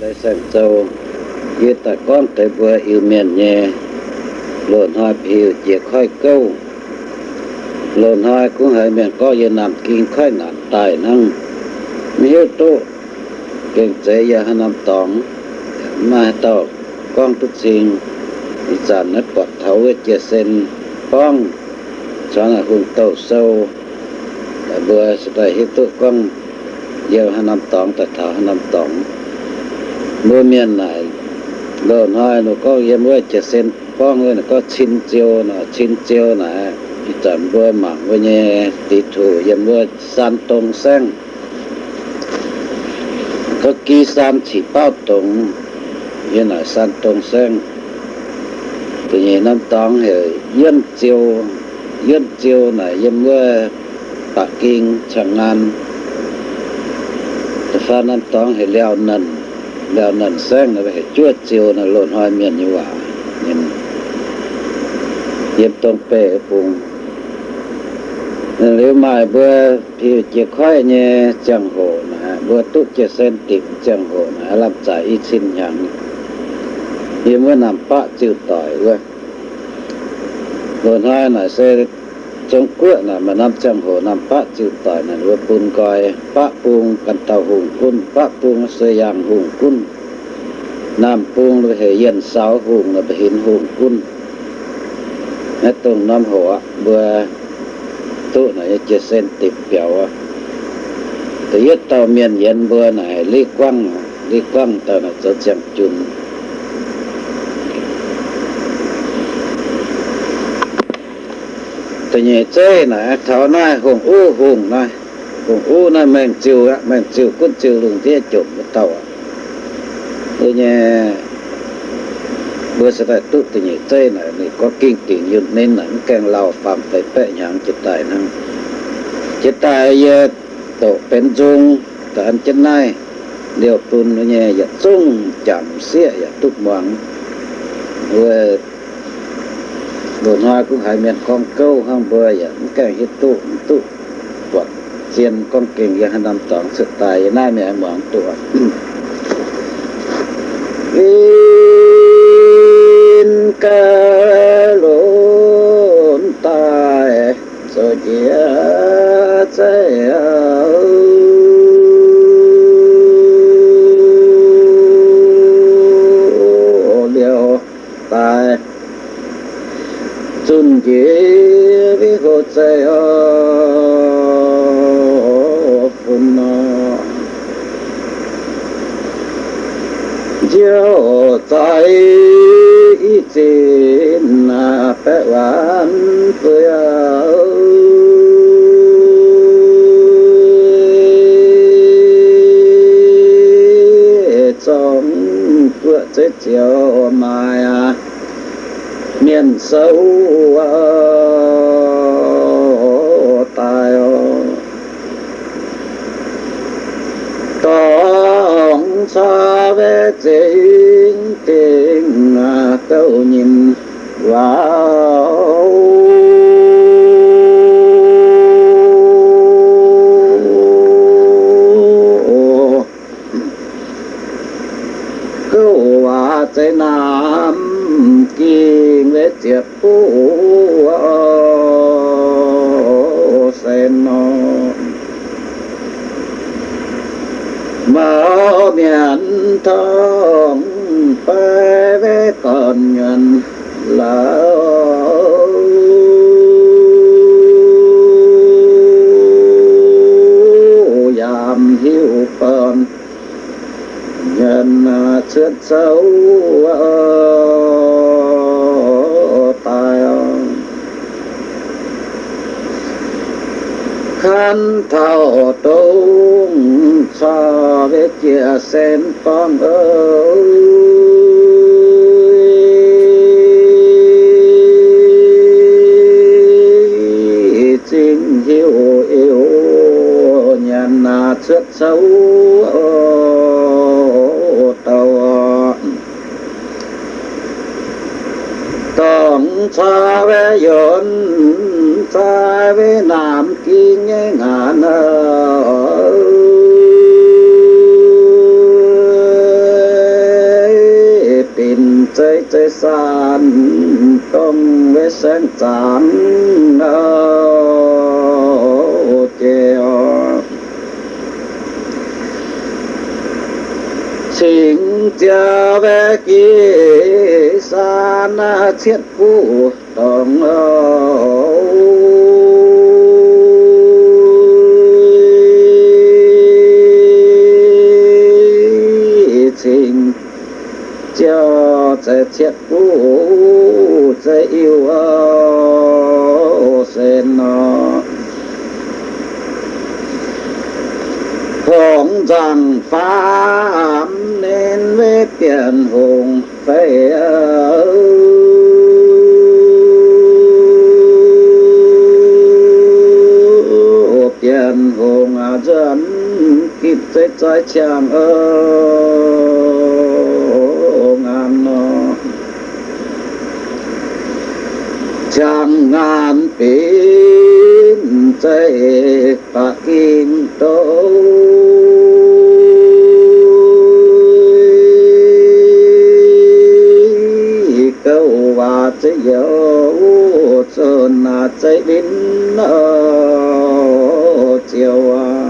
lại sang châu như ta con tới vừa yêu miền nhẹ lộn hoa phiêu chỉ khói câu. Lộn hoa cũng hơi miền có như nằm kinh khói nạn tài năng. Mi hiếu kinh tế ya hà nam tòng, mà tàu con tất sinh thì giàn nét quạt thấu với chia sen con cho là hùng tàu sâu vừa sẽ hiếu tu con yêu hà nam tòng tại thảo hà nam tòng mưa miền này lợn hơi nó có em với chè sen con người nó có chín chiêu nó chín chiêu này thì chẳng với mạng với nhé tỷ thủ em với san tông sang có ký san chỉ bao tông như là san tông sang tự nhiên năm tông thì yên chiêu yên chiêu này em với Bắc Kinh Chẳng An. Phan năm tông thì leo nần leo nần sang là phải chuột chiêu là lộn hoa miền như vậy nhìn. Yếm tông bể phùng nếu mà bữa thì chỉ khoai như chẳng hồ nè bữa túc chỉ sen tìm chẳng hồ nè, làm giải ít xin nhàng như mới nằm bạ chịu tỏi quá. Còn hai là xe trong quyết là mà năm trăm hồ năm bạ chịu tỏi là vừa bùn coi bạ bùn cần tàu hùng quân bạ bùn xây giang hùng quân. Nam bùn là hệ yên sáu, hùng là hình hùng quân. Nét tùng năm hồ vừa tu này chia sen tìm biểu à tự nhất tàu miền yên vừa này, lý quang lý quang tàu là cho chẳng chung tự nhiên chơi này, thảo nói cùng u hùng nói cùng u nói mình chịu á mình chịu cũng chịu lùng thế chụp một tàu tự nhiên bữa sẽ phải tụt tự nhiên chơi này thì có kinh tiền như nên là càng lao phạm phải bệ nhàng chụp tài năng. Chụp tài ờ, tổ bên dung tổ ăn chân này điều phun nó nhẹ giật dạ sung, chạm xịa giật dạ tụt mỏng vừa đồ hoa cũng hay miền con câu không vừa vậy. Cái hít tụ tụ quật. Tiền con kinh dạ năm tổng sự tài nay mẹ mỏng tụ in ca lộn tài rồi chia chạy chia vi hồ chạy phun chiều tại ý trên na bé bán tôi trong cửa chết chiều mai miền sâu tổng xa về chính tình tâu nhìn vào. Cứu hòa tây nam kinh về triệt phú nhận thông phải với con nhận là giảm hiếu con nhận chết xấu tài khăn thao tung so với chia xem con ơi. Chính hiểu yêu nhân trước xấu tàu. Tổng xa với yến, xa với nam kinh ngàn ơi thế san tâm với sáng chán nơ chiều chính cha về kia san thiết phụ đồng ơi. Sẽ chết phu sẽ yêu sẽ nó hồng rằng pháp nên với tiền hùng phải tiền hùng à dân, kịp tới trái chàng ơi chẳng ngàn pin chạy và kim đâu câu và chạy dấu sơn là chạy đến ở chiều à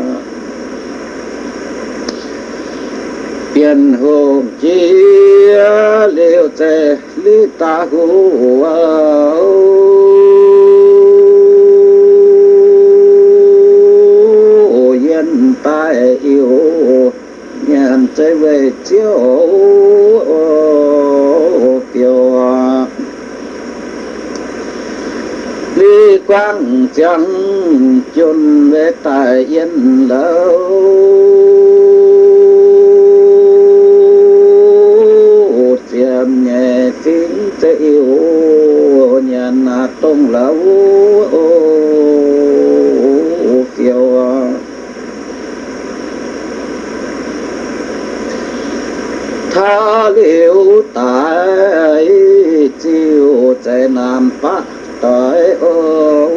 biển hồ chia liều tề lý ta hữu yêu nhàn trái về chiếu kiều lý quang chẳng chôn về tại yên lâu. Tiệm nhẹ tiếng tế yêu nhàn tông lâu kiều tha liễu tại chiều nam tại ôi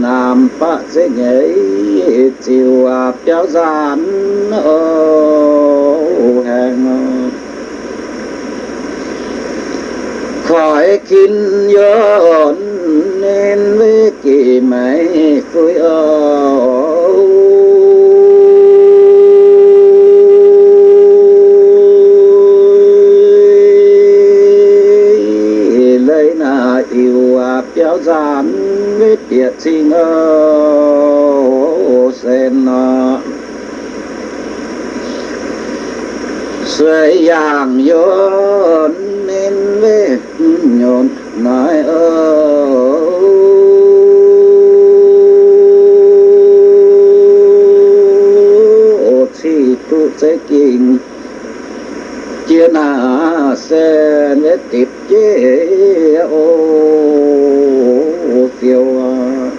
nam nhảy, chiều à kéo gian ô hàng khỏi kinh nhớ nên với kỳ mấy cuối ô lấy na yêu à béo gian biết tiệt sinh ơ sen nó suy yang yon nên biết nhộn nói ơi tu sẽ kinh chia na sẽ để tiếp chế ô phiêu à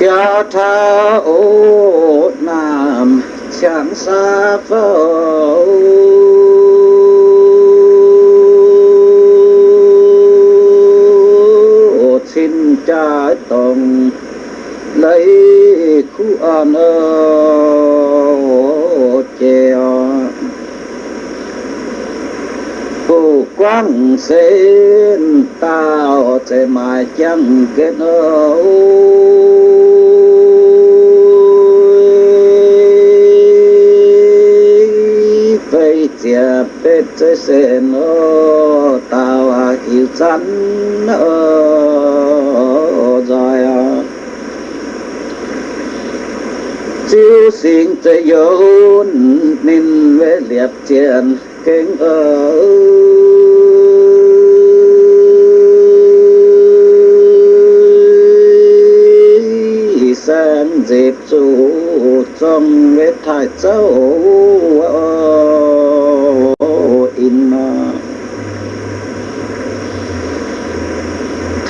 kia tha ô nam chẳng xa phâu xin trái tổng lấy an ờ, ơ chèo phù quang sen tao sẽ mai chẳng kết ơi phải chia bết chế sen ơ tao à yêu chắn ơi rồi à chiếu sinh tế yếu nên về liệp tiền kinh ở sang dịp chủ trong về thái châu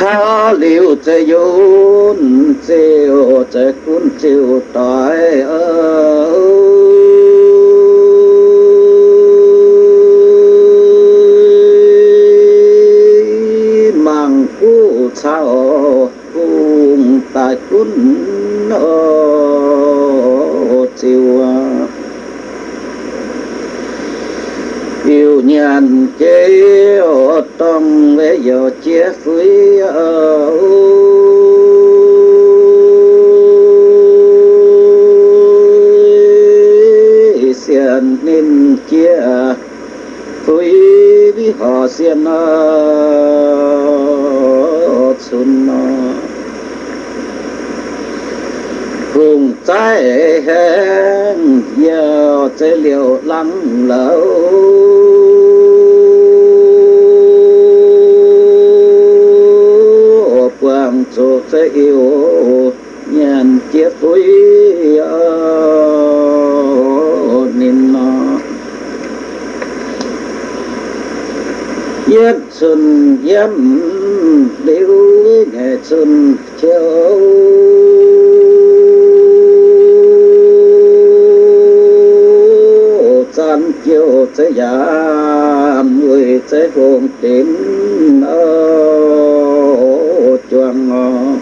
tha liu chế yun chiều chế cuốn chiều tỏi ơi mang cu sao cung tại cún nô chiều yêu nhàn chế ô tông giờ chia phí ở xiên nên chia phí với họ xiên xuân cùng trái hẹn giờ sẽ liệu lắng lâu quang yêu nhàn chiếc túi nên nó. Yết xuân yếm liễu nghệ xuân chiều. Chan chiều sẽ giảm người chế hồn tím ở chuang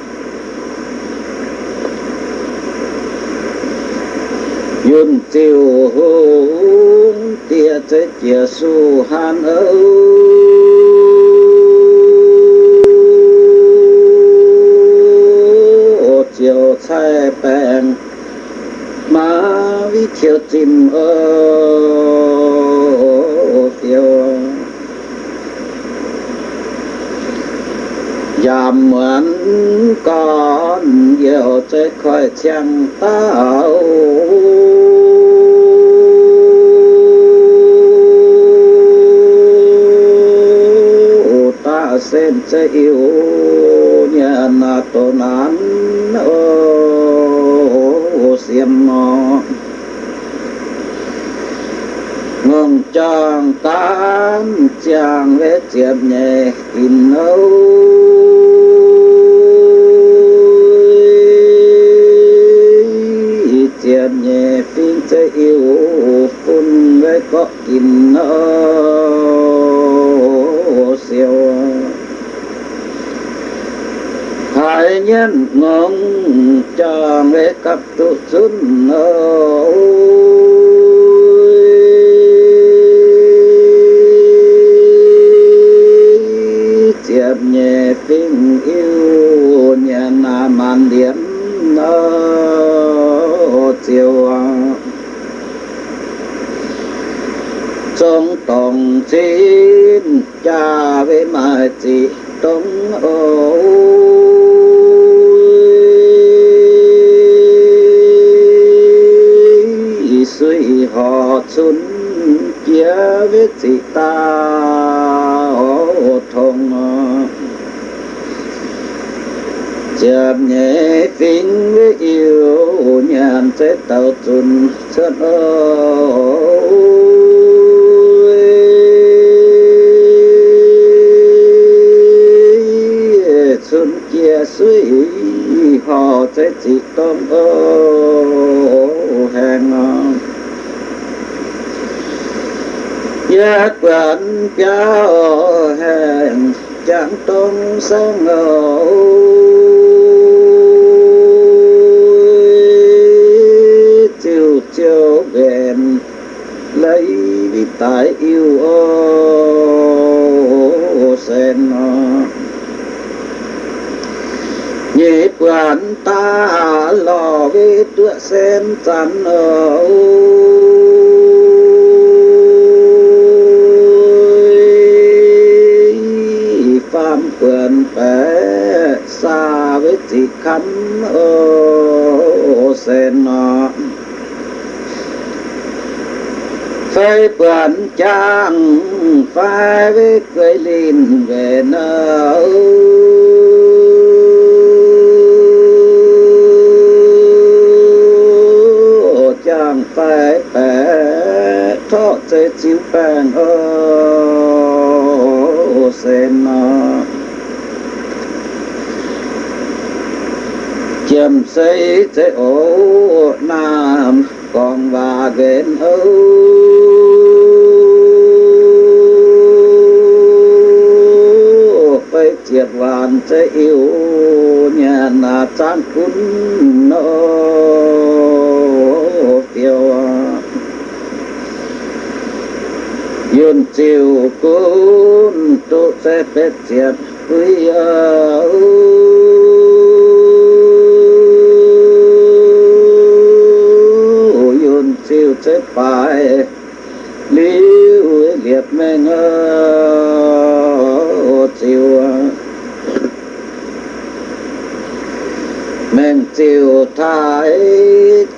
yun tiêu hùng tia chế chia su han âu. Chiều sai bèn, má vi chiều chim ơ. Tiêu giảm mượn con nhiều chơi khỏi chẳng tao. Ta xem chơi yêu nhà na tổ nán. Ô xiêm nó ngừng chàng tám chàng vẽ chiếm nhẹ in âu. Chiếm nhẹ phiên chơi yêu phun với có in nó siêu hai nhân ngon cho vẽ cặp tụ xuân âu chiếm nhẹ tình yêu nhà na màn điểm nó chiều trong tổng xin cha với mà chị đông ô suy họ xuân chia với chị ta ô thông chạm nhẹ phím với yêu nhàn sẽ tạo tuần chân ơi xuân kia suy họ sẽ chỉ tôn ô hẹn giác quan cao hàng chẳng tôn sáng ngầu. Đi tại yêu ô sen nhịp quan ta lò với tựa sen chắn ở phạm quyền bé xa với chị khánh ô sen nọ cây quyền trang phai với cây lìn về nơi chàng phải bé thọ chế chiếu bèn ô sen nọ chiêm xây chế ổ nam còn và ghen âu với triệt vạn chế yêu nhà na trang cún nô tiêu, yun chiều cún tu sẽ biết triệt quý yun chiều sẽ phải liu liệt mê ngơ chiều men chiều thái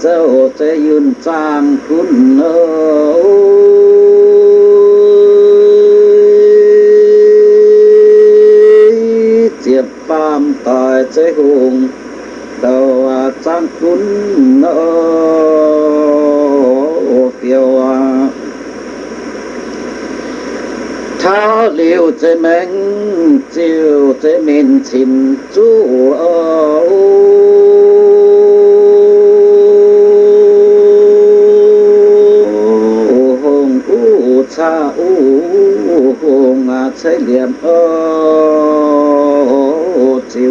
châu sẽ yun sang cún nô diệp phàm tài chế hùng, đầu à sang cún nô phiêu tháo liều hùng u cha liệm ô chiều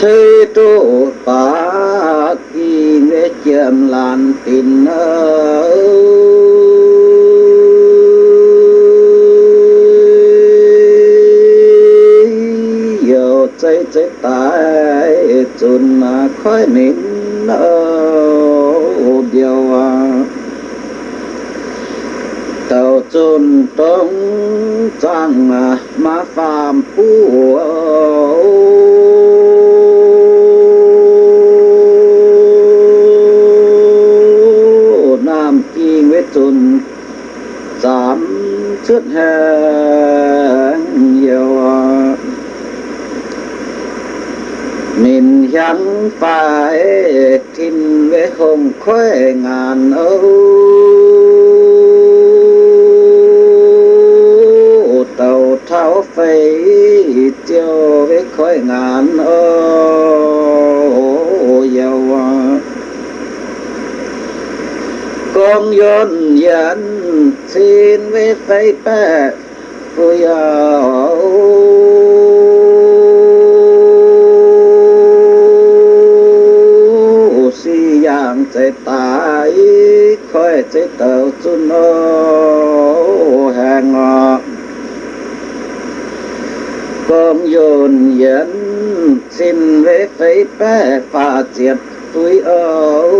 chế trụ ba kỳ nghệ chiếm lan tin yêu chế chế tại chun khói nín điều tàu chun tông trang mà phàm phù nam chi nguyết chun giảm trước hè nhiều mình chẳng phải tin với hồng khóe ngàn âu. Tàu tháo phải tiêu với khói ngàn âu dầu con yon dẫn xin với phải bè, vui si chế ta ý khói chế tàu chú nô hàng ngọ con dồn dẫn xin vế phây bé phà triệt túi ấu.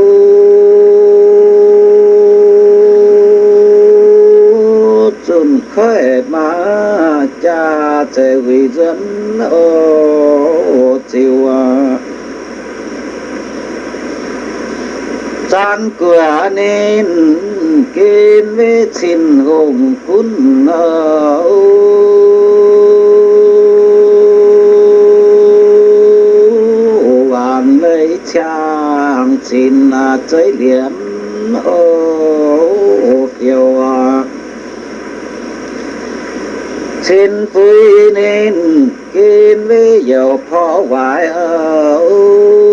Chun khói mà cha chế huy dẫn ô chiều à chan cửa nên kiên với xin hùng cún vạn lấy chàng xin chơi liếm ô phiêu xin vui nên kiên với dầu phó hoài vạn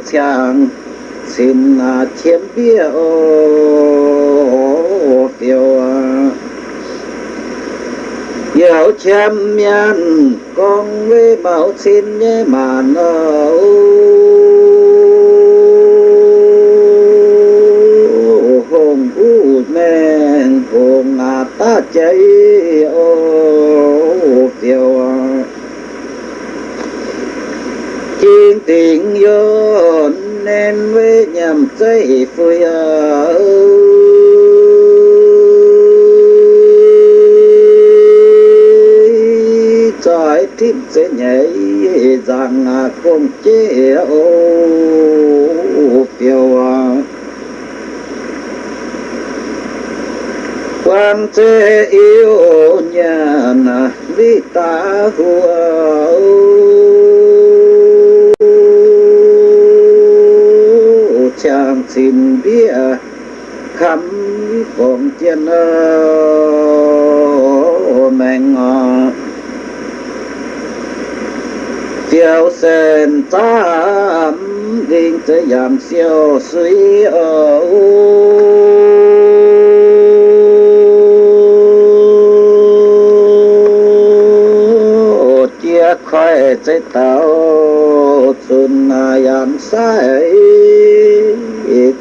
lấy chàng xin à, chiếm bia ô phiêu Yêu à. chém miên, con với bảo xin nhé mà nâu hồn u men, hồn ta cháy ô phiêu tình yêu nên với nhầm dây phơi trái tim sẽ nhảy rằng không chế ô, phiêu quan thế yêu nhà na ta hùa chàng xin bia ờ, khắm còn tiền mèn ngọt tiêu sen tám đinh tới giảm siêu suy ở chia khỏi tới tao xuân yam sai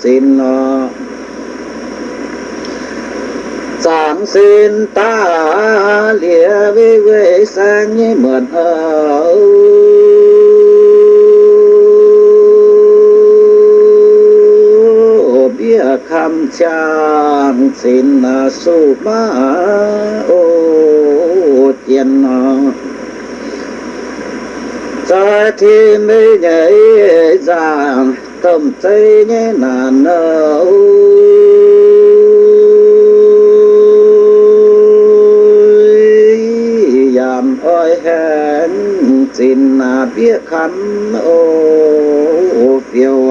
xin ờ, nó xin ta lìa với quê sang như mượn ở bia khăm chan xin ờ, su ma ô tiền ờ, ra thì mới nhảy giảng tâm tây nhé nàn âu yam ơi hẹn xin biết khắn ô phiêu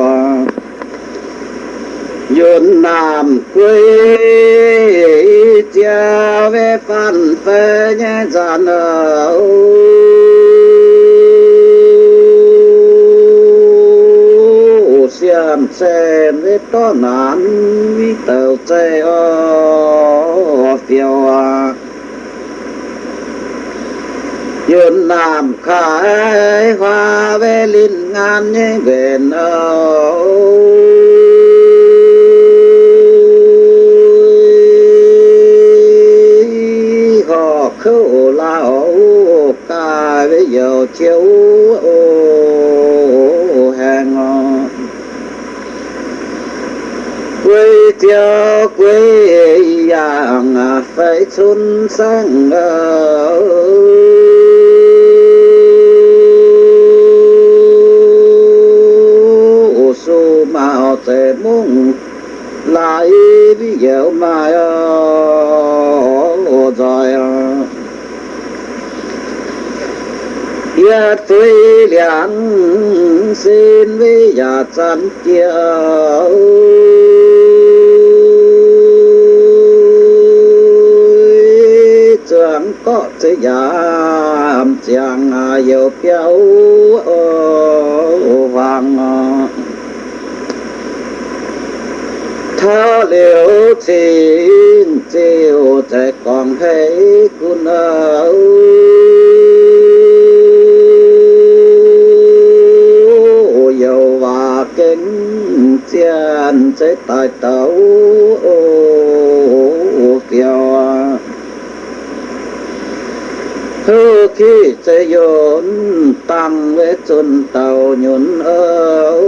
yun nam quê cha về phan phê nhé, già âu xiêm xe với to nán vi tàu xe ô, phiêu yun làm khai hoa về linh ngàn nhé, về nâu. Họ khâu lao ca với dầu chiếu ô hàng quê tiêu quê yang phải xuân sang ở su mạo tề mông, lại ví dụ mà rồi yết phi liang xin với nhà chân kia chẳng có thể giảm chẳng yêu à, béo vàng à. thơ liều xin chiều thể còn thấy quân âu dầu và kính chiên sẽ tại tấu kiều hư khi sẽ dồn tăng với chân tàu nhuận âu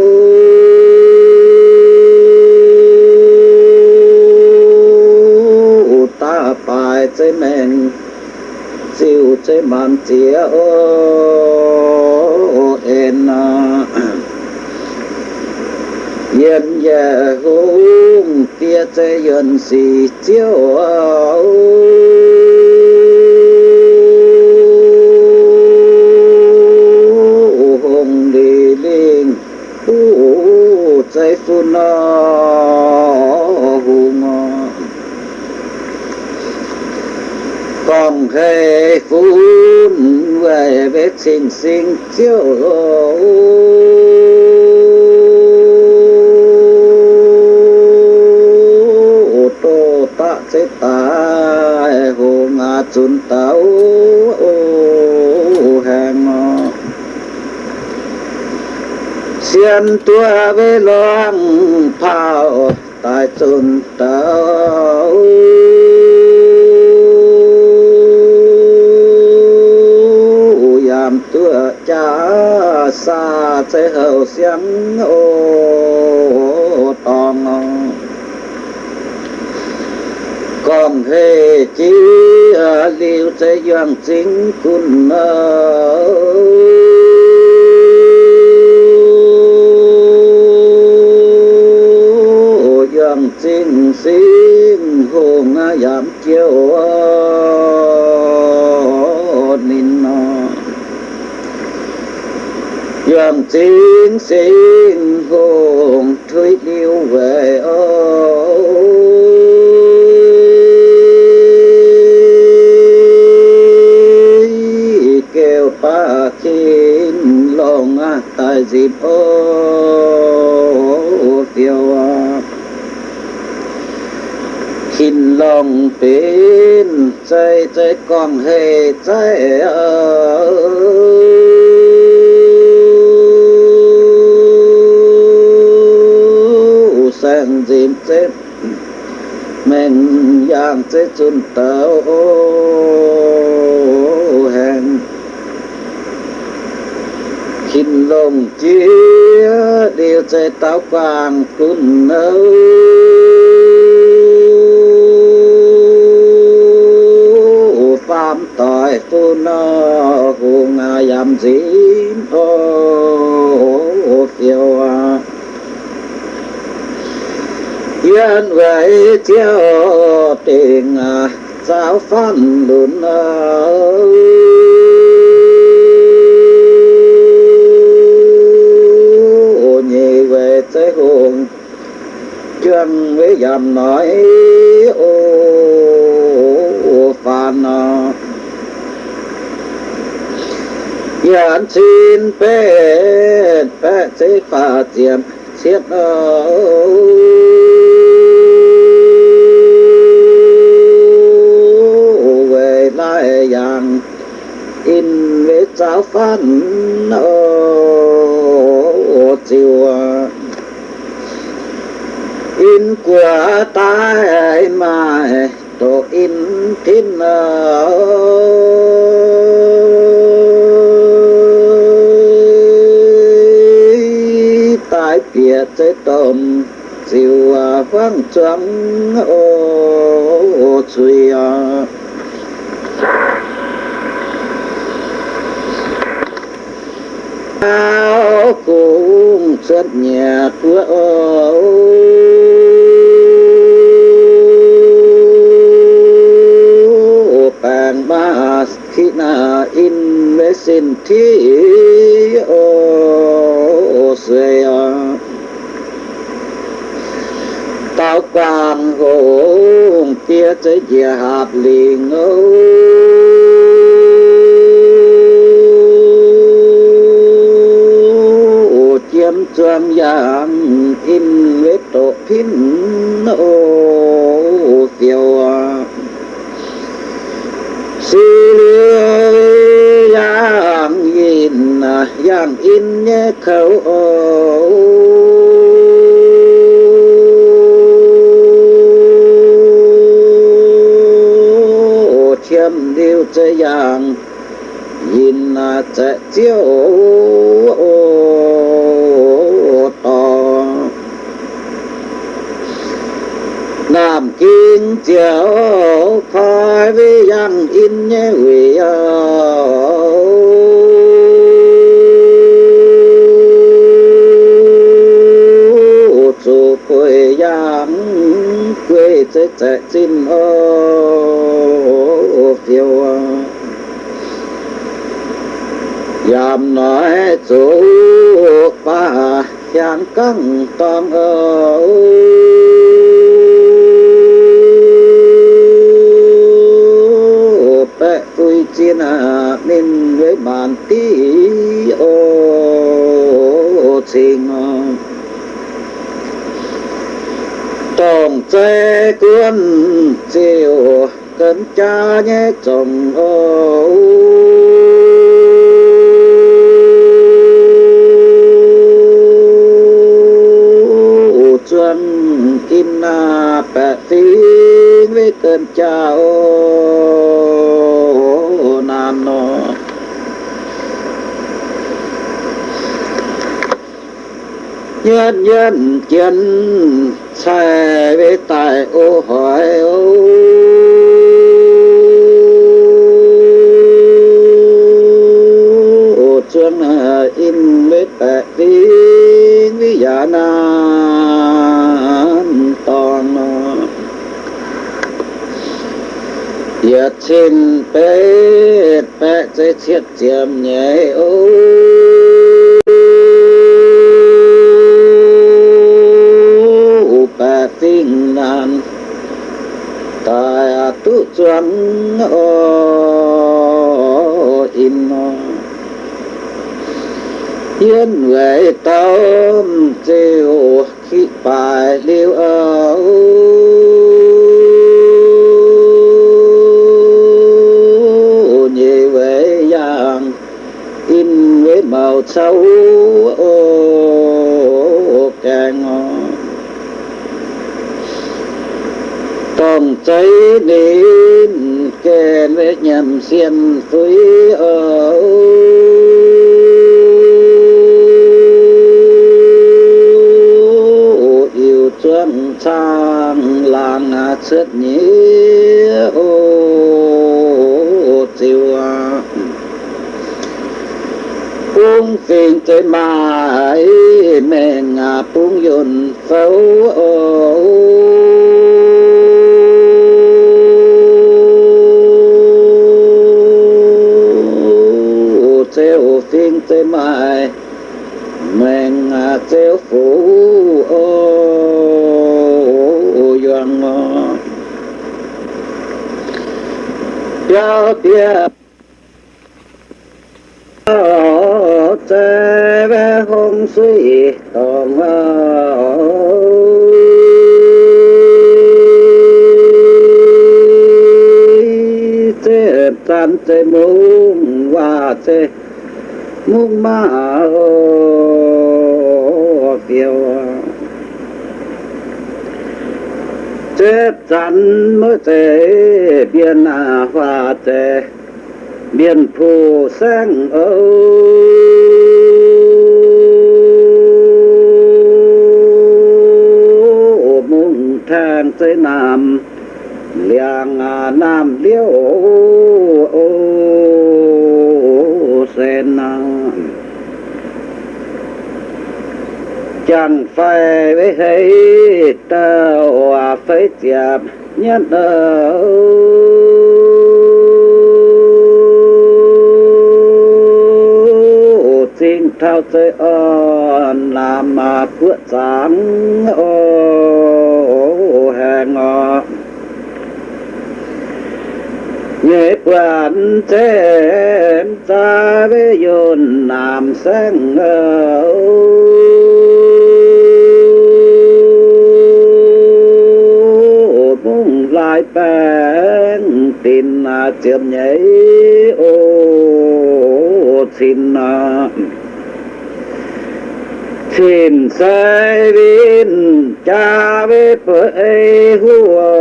ta bài chế men siêu chế man chia ô en yên nhà hùng tia chế yên si chiếu hùng chế phun hùng còn hề phun về vết sinh sinh chiếu ô tô ta sẽ ta hùng ngà chun tao xiên tua về loang phao, tại chun tao yam tua cha xa sẽ hậu xiang ô tòng. Còn hề chi à, liêu sẽ doan chính kun doan xin hồn giảm chiếu nín giảm xin xin hồn thuyết liêu về ơi kêu pa chín lòng tại dịp ô phiêu khinh lòng tin chạy chạy còn hề chạy ở sang dìm chết mình giang chết chun tàu. Hẹn khinh lòng chia, điều chạy táo quàng tuôn nơi phạm tu phu nó hù yam dín ô kiều à. yên vậy chiếu tình à, giáo phan lùn à. nhị về tới hồn chân với dầm nói, ô phan nó xin bê bê chế phá diệm xiết về lại yang in với giáo phán ô chiều in của ta mà tổ in tin tại biệt chế tôm chiều vang trắng ô chuy áo cũng rất nhà của ô bàn ba khi na in mê xin thi, ô xuê tao quang kia tới địa hạt liền ô chiếm chuông giang in với tổ phim ô phiêu sư giang in giang in nhé khẩu ô. Điều chế chế kinh chiếu khai với yang in nhé hủy quê yang quê chế chế chín ơi phiêu Dàm nói chủ ba yang căng toàn ở bệ vui chiến à nên với bàn tí ô trình tổng chế quân chiều cấn cha nhé chồng ô chuan in na bệ với cơn cha ô nam nó nhân nhân chân sai với tại ô hỏi ô. Ô ờ, in mít bệ tí với giả na toàn. Nó Yết xin bế bế chế thiết chiếm nhé ô bế tinh nan. Tại tu chuẩn ô ờ, in nó Yên huệ tâm chiều khi bài liêu ở nhị về giang, in với màu sâu. Càng còn cháy nến kèn với nhầm xiên với ở sang làng à nhĩ, ô chiều à buông phiền tới mai mẹ ngà buông dồn phấu theo phiền tới mai mẹ ngà, theo phủ doan Giao tiếp tế bé hôn suy tòng tế tan tế mung và tế mung ma phiêu tế chắn mới tế biên hòa tế biên phù sang âu mùng than tây nam liang à nam liêu sen chẳng phải với thấy ta hòa phải chạm nhất ở xin thao tới ơn làm mà phước sáng ô hẹn ngọt nghiệp quan thêm ta với dồn làm sáng muốn lại bên tin à, chiếm nhảy, ô, xin à, xin sai vin cha về phơi hùa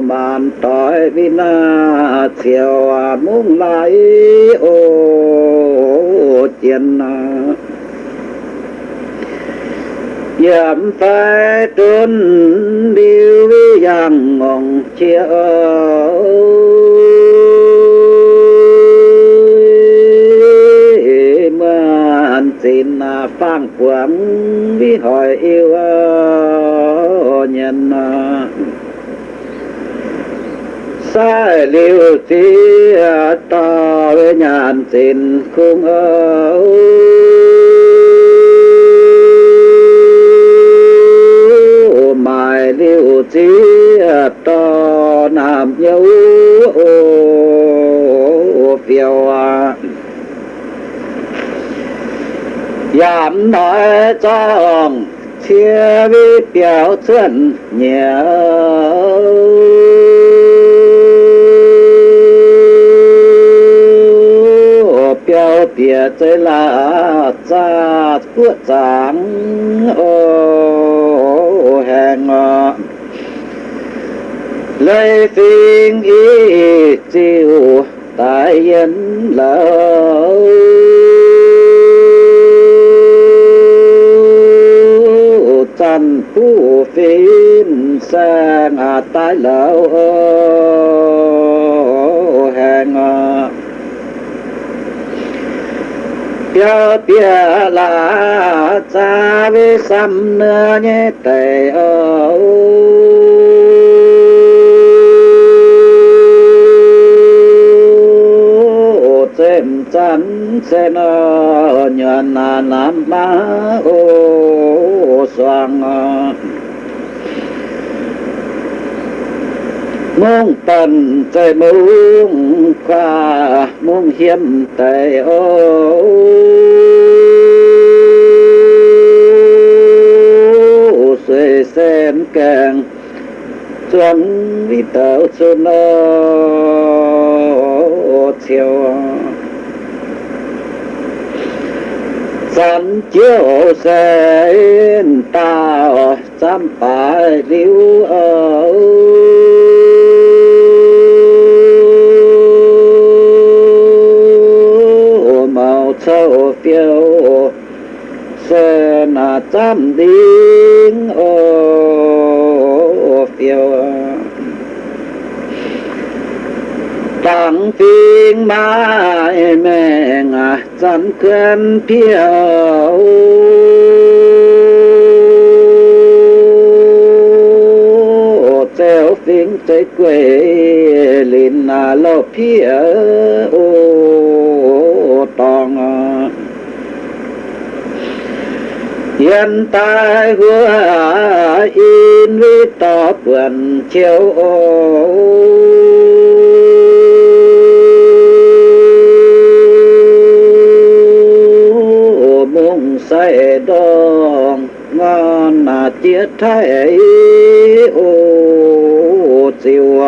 màn tỏi vin à, chiều muốn lại, ô tiền giảm phải trốn điêu với giang ngọn chia anh xin à, phang quảng vi hỏi yêu nhân à. sai liêu tí à, ta với nhàn xin khung ơi to nam nhấu phiêu à. giảm nói cho ông, chia vi biểu chuẩn nhiều biểu bia chơi là cha của giảng ô, hẹn lấy phiên ý tiêu tại nhân lâu. Thành phú phiên sang à tái lâu. Hẹn bia bia là cha với xăm nữa nhé tề âu. Xem chán xem ờ, nhận nam ma ô soang ờ. mong tần trời mong qua mong hiếm tề ô. Xuê sen càng chuẩn đi tàu xuân nó chiều. Sẵn chiếu sen tao xăm phải liu ở màu sâu phiêu sen chăm điên ô phiêu. Bằng phiên mai mẹ ngà chân cơn phiêu theo phiên tới quê lên là lo phiêu tòng hiện tại hứa in vi tỏ quần chiếu ô. Sai say đong ngon là chia thay ô chiều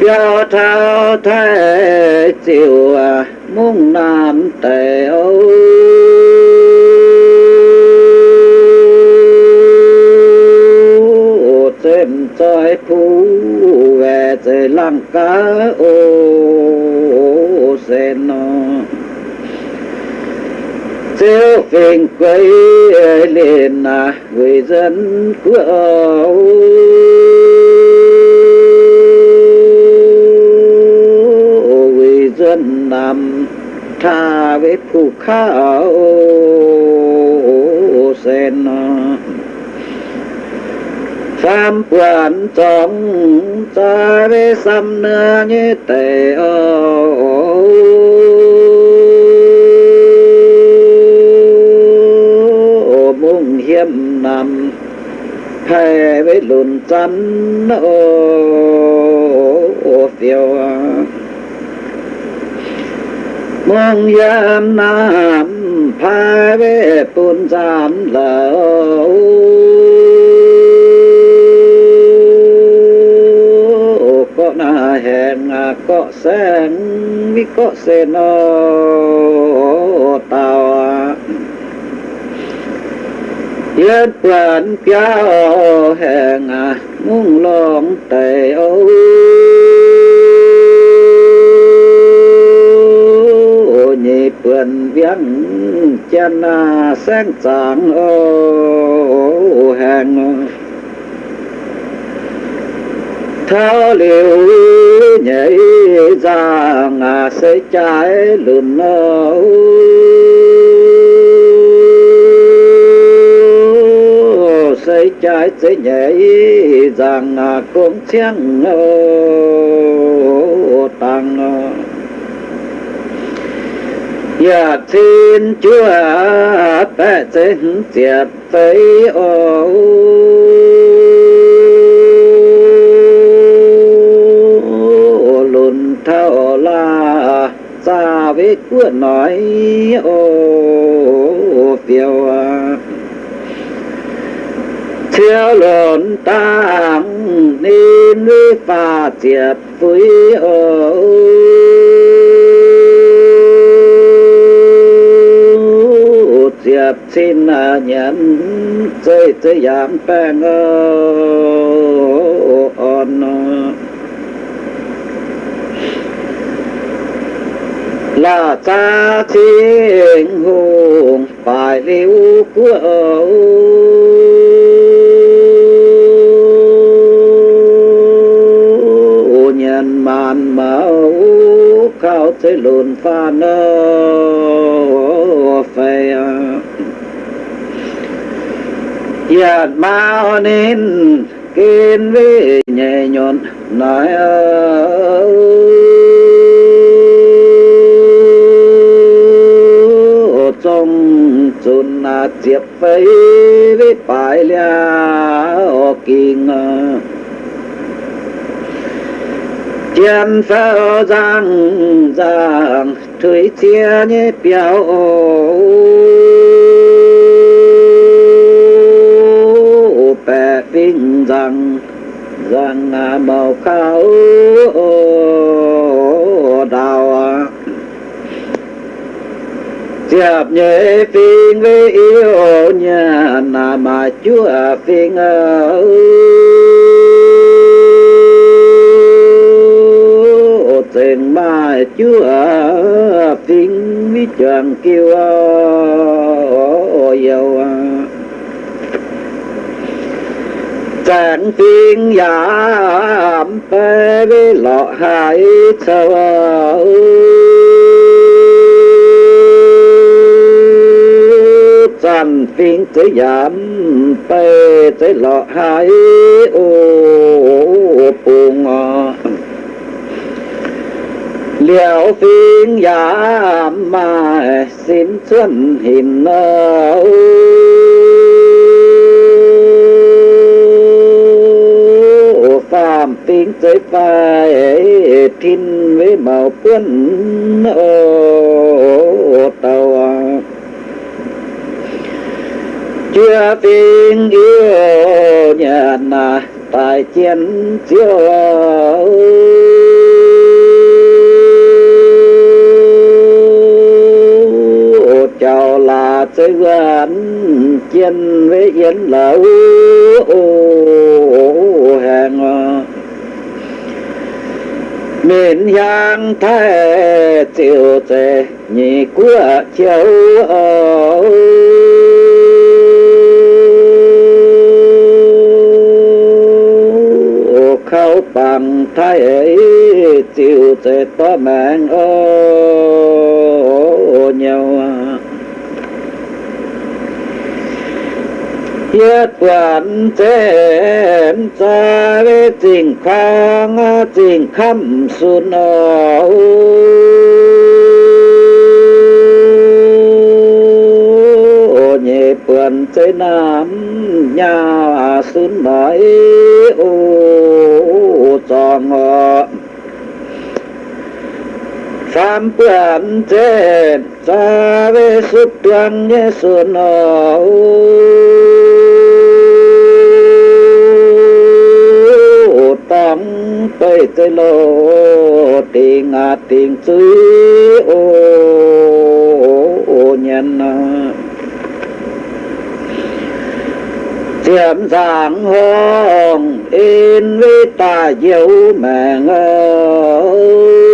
bia thao thái chiều muốn nam tề âu trái trời phú về trời lăng cá ô sen nó chiếu phiền quay lên à người dân của âu. Người dân nằm tha với phụ khảo sen à. Phạm quan trọng, ta với xăm nữa như tề ô nam nằm hay với lùn chắn ô phiêu. Mong yam nam, phai với tuôn gian lỡ có na hẹn có sen mi, có sen ô tao Yên quản kéo hẹn mong lòng tề ô nhị quyền viếng chân à, sáng sáng ô hàng thao liều nhảy ra ngà sẽ trái lùn ô trái sẽ nhảy rằng cũng chiang tăng Dạ thiên chúa bệ sẽ diệt thấy ô lùn thao la xa với cửa nói, ô phiêu thiếu lộn tăng ni ni và diệt với ô diệp xin nhận dây chơi giảm bèn on là cha thiên hùng, phải lưu của nhân khao thế lùn pha nơ phê. Yad ma nên kiên vi nhẹ nhọn nói trong chun na chiếp phây với bài lia kinh chiến phao răng răng, thủy chia nhé biểu. Bè vinh răng rằng màu khao đào chạp nhẹ phiên với yêu nhà nà mà chúa phiên ơi tình ba chúa phiên mi tràng kêu yêu tiên giả giảm phê với lọ hải sâu trạng tiên tới giảm phê tới lọ hải ô buồn liệu phiên giả mà xin xuân hình âu phạm tiếng giới phải thiên với màu quân ô tàu. Chưa phiên yêu nhà tại chiến chiếu. Chào là sư anh chiến với yến lẩu hàng miền giang thái chiều tề nhị của chiều khâu bằng thái ấy chiều tề to mạng ô nhau thiết quản trên xa với tình khang tình khăm xuân âu nhẹ bườn tới nam nhà xuân nói ô tròn phạm bườn trên xa với xuất tuần nhé xuân âu. Tới tới lô tiền à tiền chữ ô, ô nhân. Chiếm giảng hồng in với ta dấu mạng ơi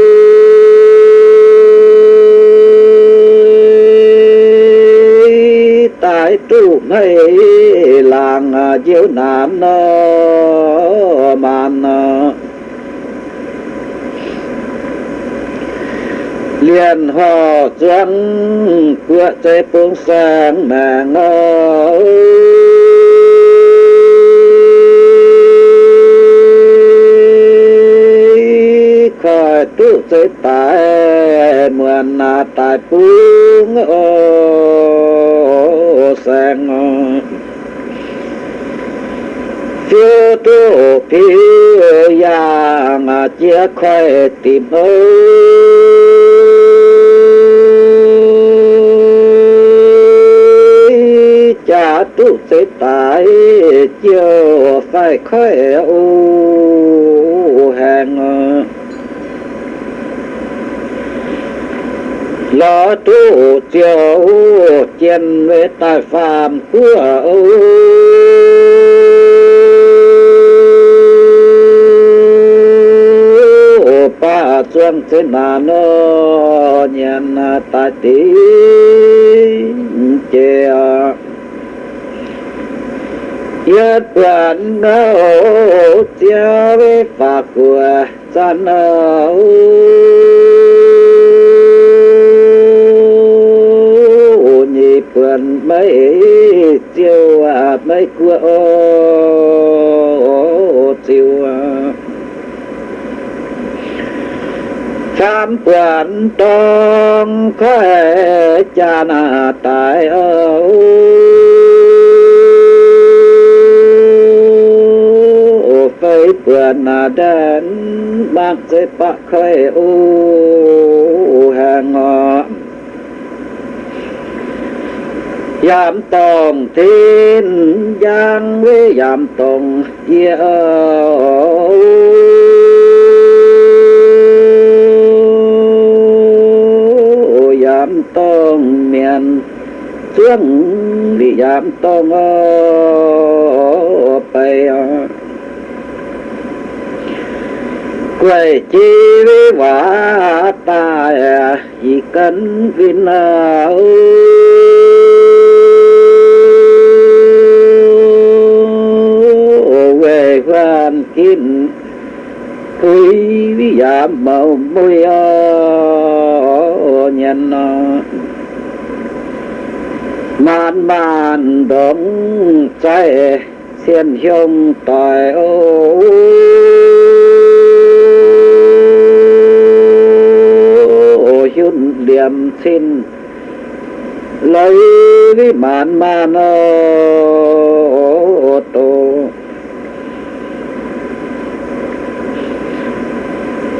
tại trụ này làng diệu nam nó màn. Liền họ trắng của trái phương sáng mà ngó khỏi tu tới tại mượn na tại phương ô sang. Chưa tu phiêu yang chia khoe tìm ơi tu sĩ tại chiều phải khoe u hàng. Lo tu chiều chiến với tài phạm của ô ba chuan thế nào nó nhận tại tí, chè yết bản ngô chia với phật của chân ô nhị bản mấy chiêu à mấy của ô chiêu à. Khám quyền trong khóe cha na tại ơ vườn đến bác dây bác khơi u hàng ngọ giảm tòng thiên giang với giảm tòng yêu giảm tòng miền xuống đi giảm tòng ở bay quê chi vi quả ta, chỉ cần vinh ơi về quan kín quý vi giảm màu môi nhân. Man man đóng trái, xiên hiông tài ô xin lấy cái bản man ô tô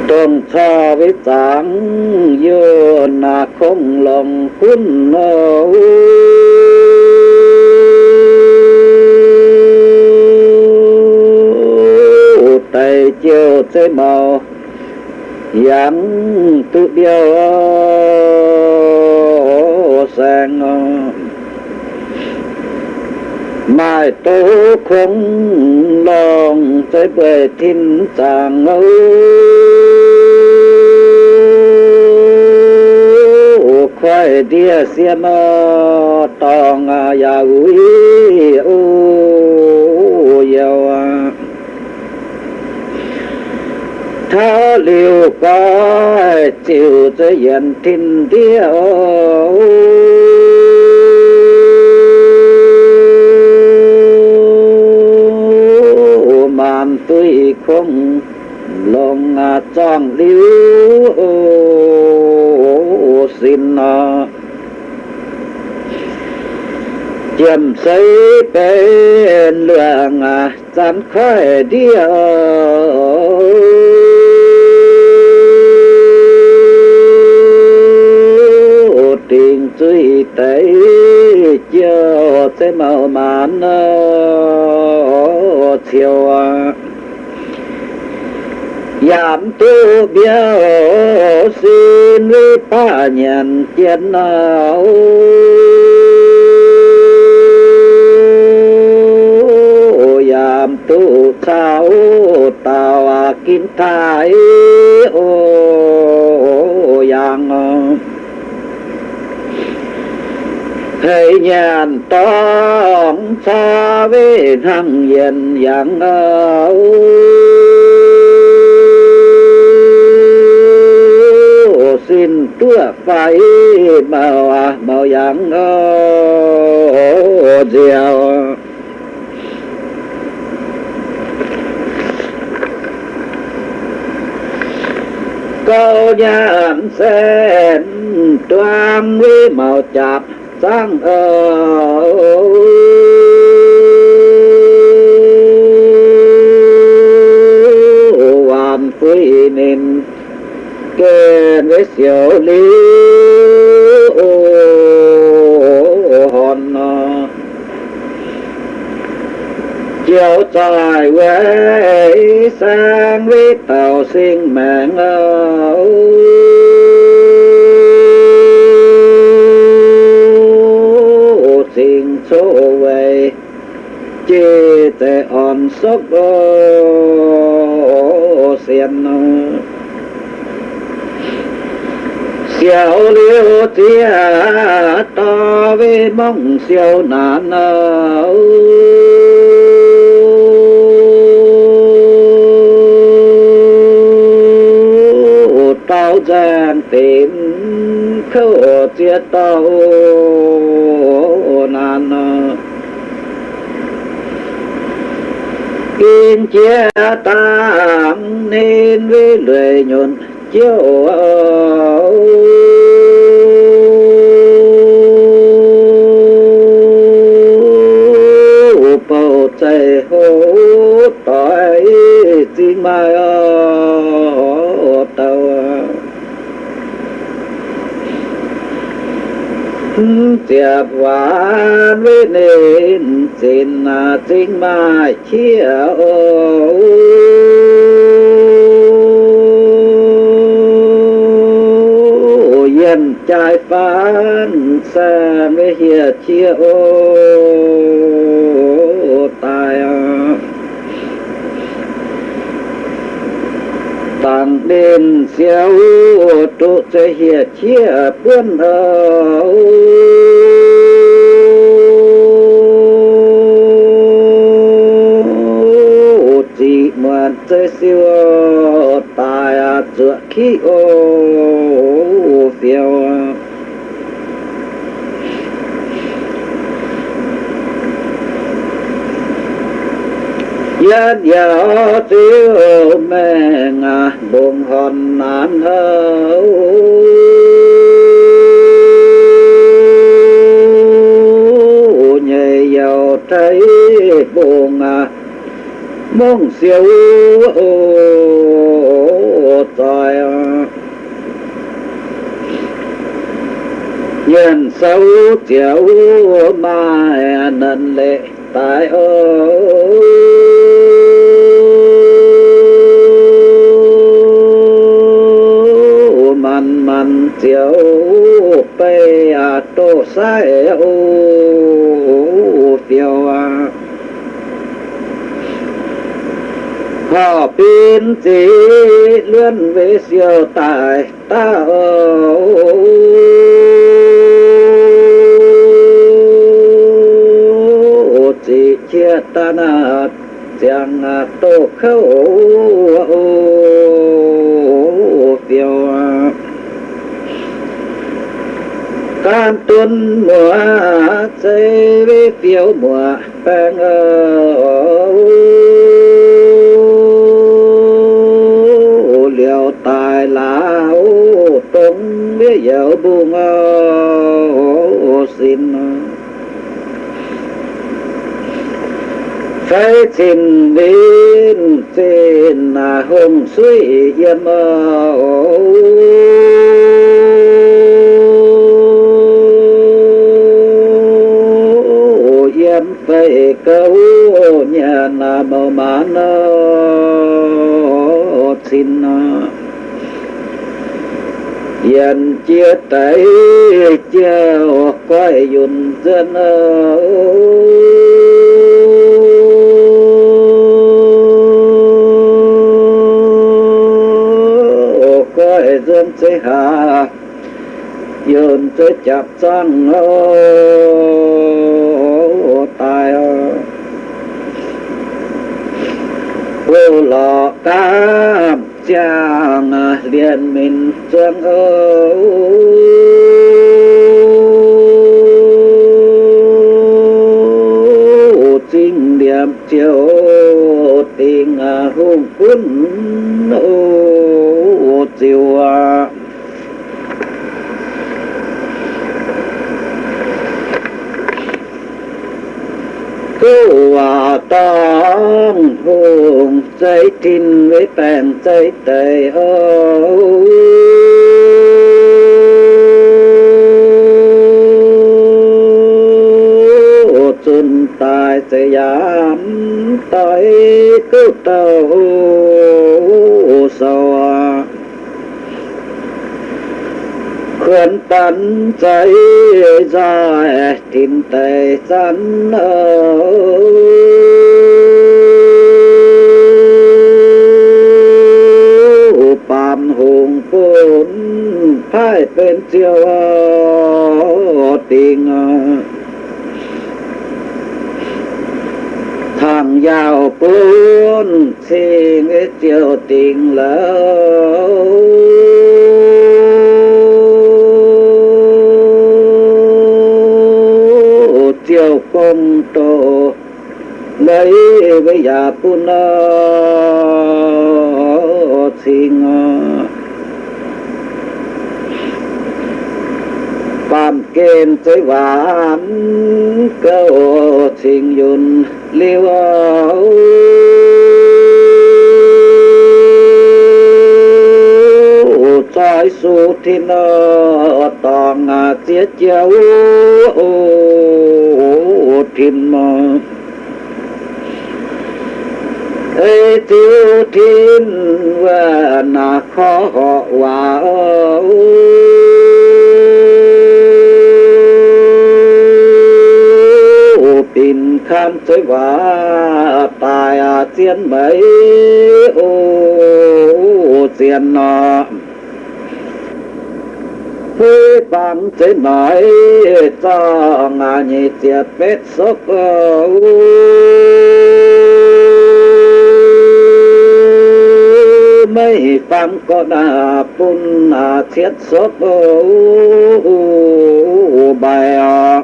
tuần xa với sáng dơ na không lòng quân ô tay chiều thế màu dáng tự điều sang mai tố không lòng tới bề thiên tàng âu khoai đĩa xiêm tòng ya ui ô yêu tháo liều có chịu tới hiện thiên điêu màn tuy không lòng trang liễu. Xin à, chiếm xây bên lượng chán khói điêu. Suy tế chiều sẽ màu mãn chiều giảm tu biểu xin với ba nhận chiến nào giảm tu sao tàu kín thái ô yang thầy nhàn tông xa với thằng hiền dạng xin tua phải màu màu dạng diệu. Câu nhàn sen toan với màu chạp sang ở ờ, hoàn quy nên kê với siêu lý hòn ờ, chiều trời quê sang với tàu sinh mạng ơi số về chi tệ on sốc xiên xiao liêu tia to với mong xiao nạn tao giang tìm khâu chia tao nan kiên chia tam nên với lời nhuận chiếu bầu trời hô tỏi xin mai ở tàu. Tiệp hoàn với nền xin à, sinh mà chia yên trái phán, xa với hiệt chia ô tài tăng đền xéo, trụ sẽ hiệt chia bươn đầu chỉ mượn chơi siêu, tài dựa khí ô phiêu. Yết giáo siêu mẹ ngà buồn hòn nán hơ nhẹ giàu thấy buồn à mong siêu tài nhân sâu chiều mai nên lệ tại ơi man bê à tô sai ô phiêu à họ pin chỉ luyện về siêu tài ta ô chỉ chia ta na chẳng tô khâu ô diệu à tam tuân mùa xây với phiếu mùa bang ô liều tài là ô tống với dạo buông ô xin. Phải xin đến xin là hồng suy yên ô yên phải câu nhà là màu mãn xin yên chia tay chiều quay dùn dân quay dân sẽ hạ dùn sẽ chạp sang tài vô lọ tam trang liền mình dương âu chính điểm chiều tình hùng quân ô chiều cô à tông hùng dây tin với bèn dây tề âu chân tài sẽ giảm tới cứu tàu sầu khuyên tấn cháy ra tin tề sẵn ở bàn hùng phun phải bên chiều tình thằng giàu phun xin chiều tình lâu với già tuôn xin bàn kên tới vãn cơ xin yun liêu trái su thiên toàn tiết chiếu thiên mơ thế tiêu thiên và nà khó họ hòa ô tin khám tới và tài à tiên mấy. Ô, tiền nọ. Thế bằng thế nói cho ngà nhị tiệt bết sốc ô mấy phạm có đà phun à thiết sốc ừ, ừ, ừ, bài à.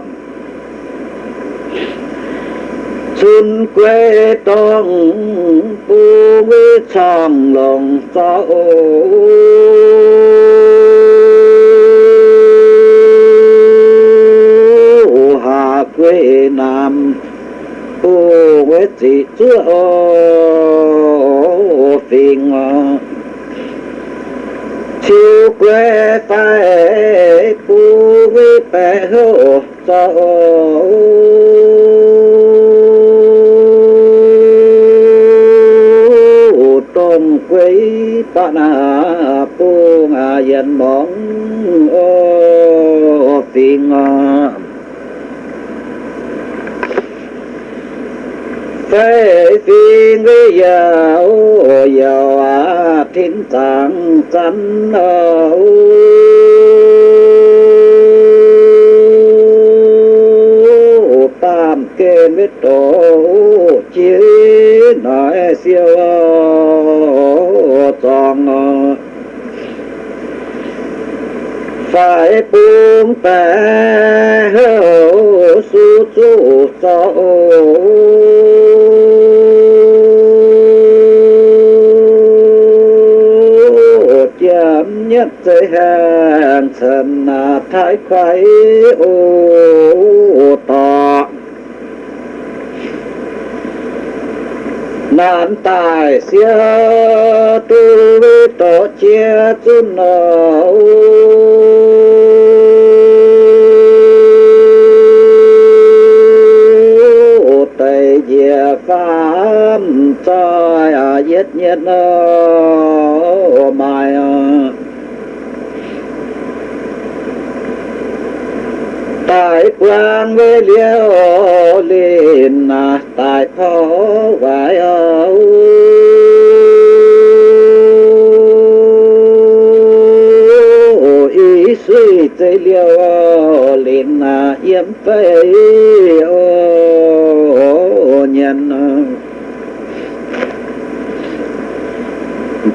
xuân quê tông bu với trong lòng sao hà quê nam bu với chị chúa phiền chiều quê phải bu với bè hô cho tôm quấy ta na pu ngà yên mong ô phiền phải phi với giàu giàu thiên tạng chắn ô tam kê mít tổ chia nói siêu toàn, phải buông tay hữu, su su cho nhất giới hạn thần thái khoái ô tọ. Nạn tài xưa tu vi tổ chia chun nấu tây địa pháp cho giết nhất nô tại quang với liêu liền à tại phó vải âu. Ý suy tới liêu liền à yếm phê ô nhân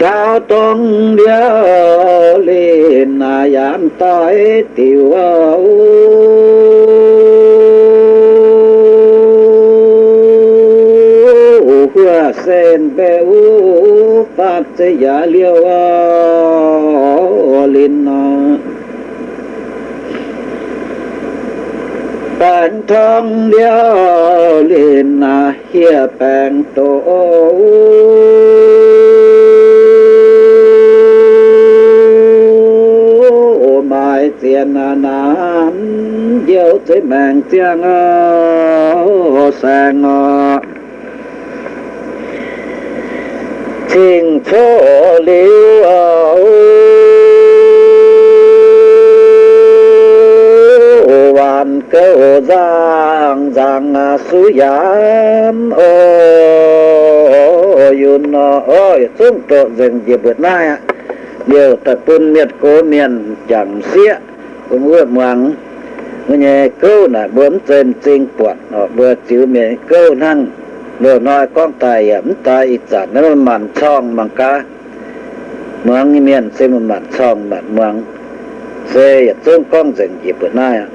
đạo tông đeo lên à yam tới tiểu ô hua sen bé u phát chế giả liêu lên à bạn thông đeo lên à hiệp bạn tổ. Tiền nam diệu thế mạng tiếng sang thiên phố liễu hoàn cầu giang giang su giám ô. Yun ơi, xuống trộn rừng dịp bữa nay ạ điều tập quân miệt cố miền chẳng xiết vừa mắng người câu là bướm trên tinh quạt, họ vừa chịu miệng câu năng, vừa nói con tài ẩm tài ít giả nó mặn chong bằng cá mắng miền xem mặn chong mặn mắng xe chúng con dừng dịp bữa nay ạ.